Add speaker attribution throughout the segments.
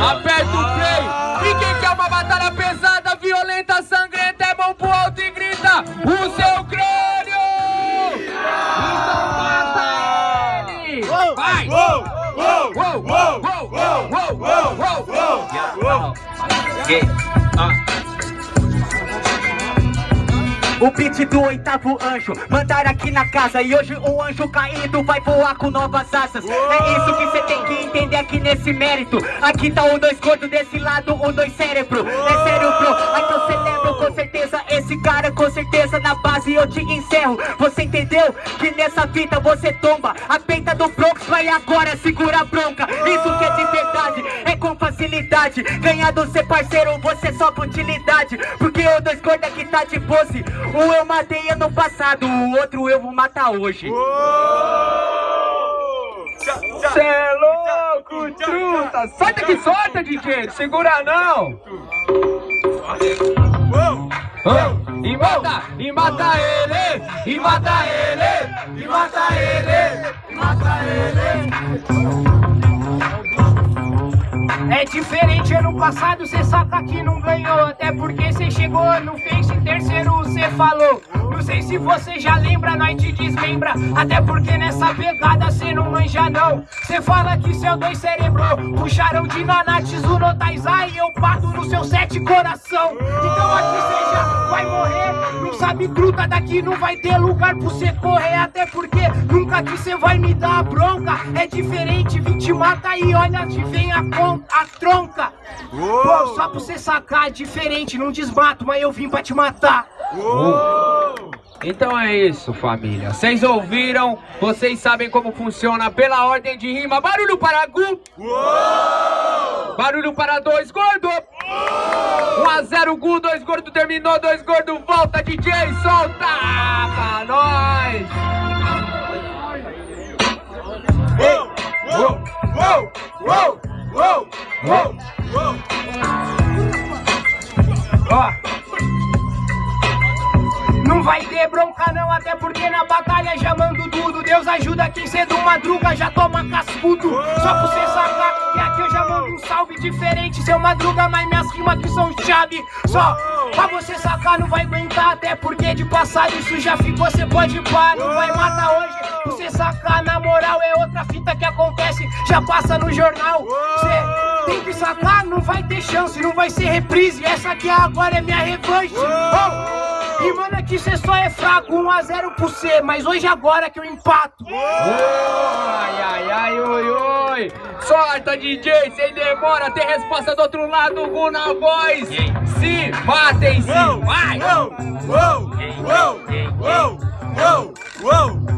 Speaker 1: Aperta o play. E quem quer uma batalha pesada, violenta, sangrenta, é bom pro alto e grita o seu crânio. Então mata ele. Vai.
Speaker 2: O beat do oitavo anjo Mandaram aqui na casa. E hoje o anjo caído vai voar com novas asas. É isso que cê tem que entender aqui nesse mérito. Aqui tá o dois gordo desse lado, o dois cérebro. É sério bro, aqui eu celebro com certeza. Esse cara com certeza na base eu te encerro. Você entendeu? Que nessa fita você tomba. A peita do Bronx vai agora segurar a bronca. Isso Ganhar do ser parceiro, você só utilidade Porque o dois gordo aqui tá de pose um eu matei ano passado, o outro eu vou matar hoje.
Speaker 1: Cê é louco, truta! Solta que solta, DJ! Segura não! E mata, e mata ele, e mata ele, e mata ele, e mata ele.
Speaker 3: É diferente, ano passado cê saca que não ganhou. Até porque cê chegou no Face em terceiro cê falou. Não sei se você já lembra, nós te desmembra. Até porque nessa pegada cê não manja não. Cê fala que seu dois cérebro Puxaram de Nanates o Notaizai E eu parto no seu sete coração. Então aqui cê já vai morrer. Não sabe truta daqui, não vai ter lugar pra cê correr. Até porque que cê vai me dar a bronca É diferente, vim te mata e olha, te vem a a tronca. Pô, só pra você sacar, é diferente, não desmato, mas eu vim pra te matar.
Speaker 1: Então é isso, família. Vocês ouviram? Vocês sabem como funciona pela ordem de rima. Barulho para Gu. Barulho para dois gordo. 1 a 0 Gu, dois gordo terminou, dois gordo volta, DJ, solta pra nós.
Speaker 3: Não vai ter bronca não, até porque na batalha já mando tudo. Deus ajuda quem cedo madruga já toma cascudo. Só pra você sacar que aqui eu já mando um salve diferente. Seu madruga, mas minhas rimas aqui são chave. Só pra você sacar não vai aguentar Até porque de passado isso já ficou, cê pode pá Não vai matar hoje, você sacar na moral É outra fita que acontece, já passa no jornal. Cê tem que sacar, não vai ter chance, não vai ser reprise. Essa aqui agora é minha revanche. Oh! E mano, aqui cê só é fraco, 1x0 pro C, mas hoje agora que eu empato.
Speaker 1: Ai, ai, ai, oi, oi. Sorta, DJ, sem demora, tem resposta do outro lado, Gu na voz. Se matem, se vai.
Speaker 4: Uou, uou, uou, uou, uou, uou.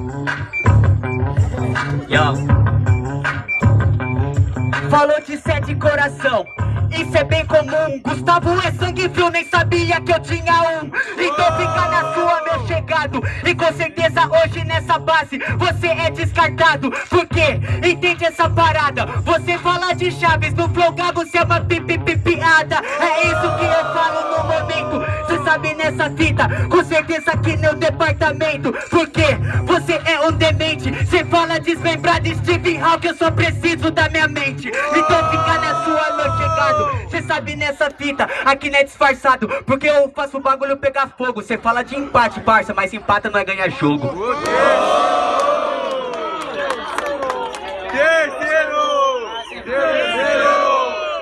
Speaker 2: Falou coração isso é bem comum. Gustavo é sangue frio, nem sabia que eu tinha um. Então fica na sua, meu chegado. E com certeza hoje nessa base Você é descartado. Por quê? Entende essa parada? Você fala de chaves no flow Você é uma pipi piada É isso que eu falo no momento. Cê sabe nessa fita Com certeza aqui no departamento. Porque você é um demente. Cê fala desmembrado Steve Hawking Eu só preciso da minha mente sabe nessa fita Aqui não é disfarçado Porque eu faço o bagulho pegar fogo Cê fala de empate, parça Mas empata não é ganhar jogo
Speaker 4: Terceiro! Terceiro!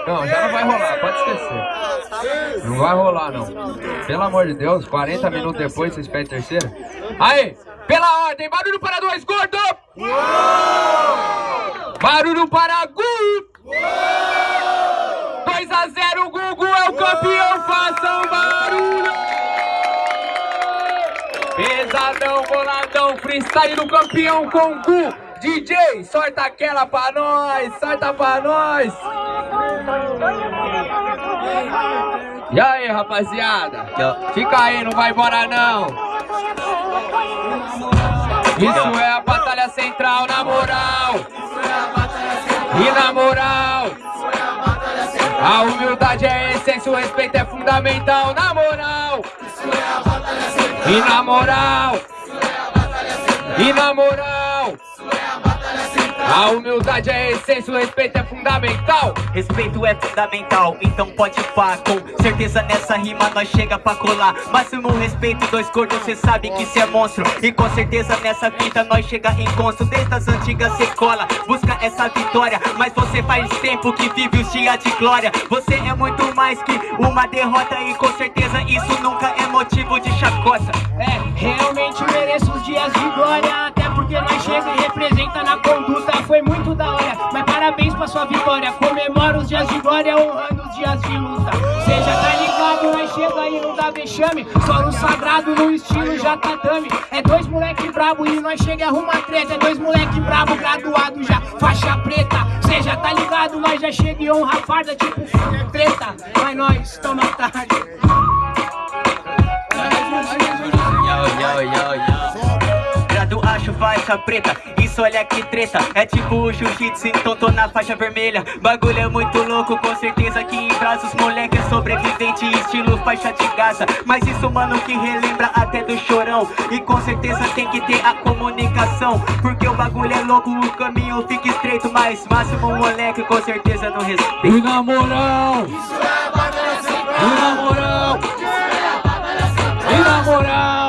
Speaker 1: Não, já não vai rolar, pode esquecer. Não vai rolar, não. Pelo amor de Deus, 40 minutos depois vocês pedem terceira? Aí, pela ordem, barulho para dois gordo! Barulho para Gu! Pesadão, boladão, freestyle do campeão com Gu. DJ, sorta aquela pra nós, sorta pra nós. E aí, rapaziada? Fica aí, não vai embora não. Isso é a batalha central, na moral. E na moral. A humildade é a essência, o respeito é fundamental, na moral. E na moral. E na moral. A humildade é a essência, o respeito é fundamental.
Speaker 2: Respeito é fundamental, então pode pá Com certeza nessa rima nós chega pra colar. Máximo respeito, dois cortes, cê sabe que cê é monstro. E com certeza nessa fita nós chega em consto Desde as antigas cê cola, busca essa vitória. Mas você faz tempo que vive os dias de glória. Você é muito mais que uma derrota E com certeza isso nunca é motivo de chacota.
Speaker 3: É, realmente mereço os dias de glória Até porque nós chega e representa sua vitória Comemora os dias de glória honrando os dias de luta. Já tá ligado, nós chega e não dá vexame. Só no sagrado, no estilo já tá dame É dois moleque brabo e nós chega e arruma treta. É dois moleque brabo, graduado já, faixa preta. Já tá ligado, nós já chega e honra farda Tipo treta, mas nós toma tarde.
Speaker 2: Yo, yo, yo, yo. Grado acho faixa preta, isso olha que treta É tipo o jiu-jitsu, então tô na faixa vermelha. Bagulho é muito louco, com certeza que em braços Moleque é sobrevivente, estilo faixa de Gaza. Mas isso mano que relembra até do chorão. E com certeza tem que ter a comunicação Porque o bagulho é louco, o caminho fica estreito. Mas máximo moleque com certeza não respeita
Speaker 1: E na moral, e na moral, e na moral.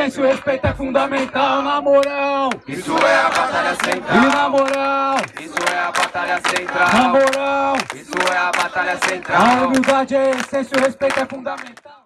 Speaker 1: Humildade é a essência, o respeito é fundamental. Na moral,
Speaker 4: Isso é a batalha
Speaker 1: e
Speaker 4: central.
Speaker 1: na moral,
Speaker 4: Isso é a batalha
Speaker 1: na
Speaker 4: central.
Speaker 1: moral.
Speaker 4: Isso é a batalha
Speaker 1: A
Speaker 4: central.
Speaker 1: humildade é a essência, o respeito é fundamental.